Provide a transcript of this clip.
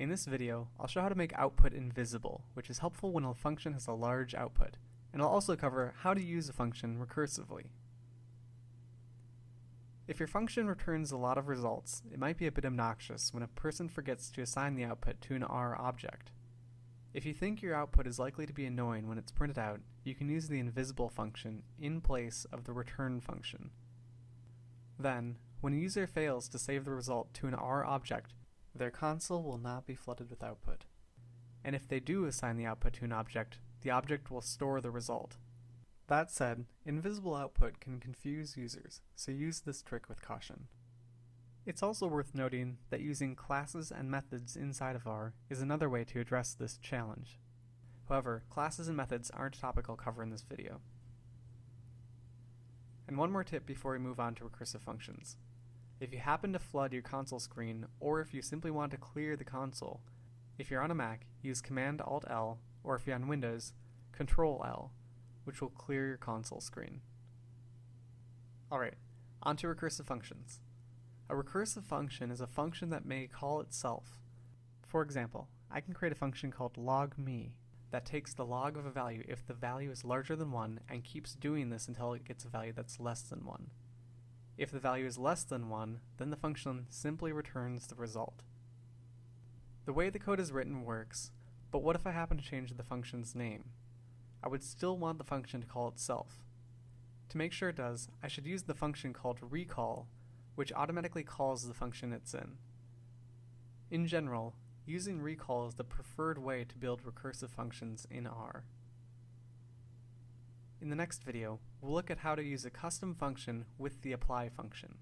In this video, I'll show how to make output invisible, which is helpful when a function has a large output, and I'll also cover how to use a function recursively. If your function returns a lot of results, it might be a bit obnoxious when a person forgets to assign the output to an R object. If you think your output is likely to be annoying when it's printed out, you can use the invisible function in place of the return function. Then, when a user fails to save the result to an R object, their console will not be flooded with output. And if they do assign the output to an object, the object will store the result. That said, invisible output can confuse users, so use this trick with caution. It's also worth noting that using classes and methods inside of R is another way to address this challenge. However, classes and methods aren't a topic I'll cover in this video. And one more tip before we move on to recursive functions. If you happen to flood your console screen, or if you simply want to clear the console, if you're on a Mac, use Command-Alt-L, or if you're on Windows, Control-L, which will clear your console screen. Alright, on to recursive functions. A recursive function is a function that may call itself. For example, I can create a function called logme that takes the log of a value if the value is larger than 1 and keeps doing this until it gets a value that's less than 1. If the value is less than 1, then the function simply returns the result. The way the code is written works, but what if I happen to change the function's name? I would still want the function to call itself. To make sure it does, I should use the function called recall, which automatically calls the function it's in. In general, using recall is the preferred way to build recursive functions in R. In the next video, we'll look at how to use a custom function with the apply function.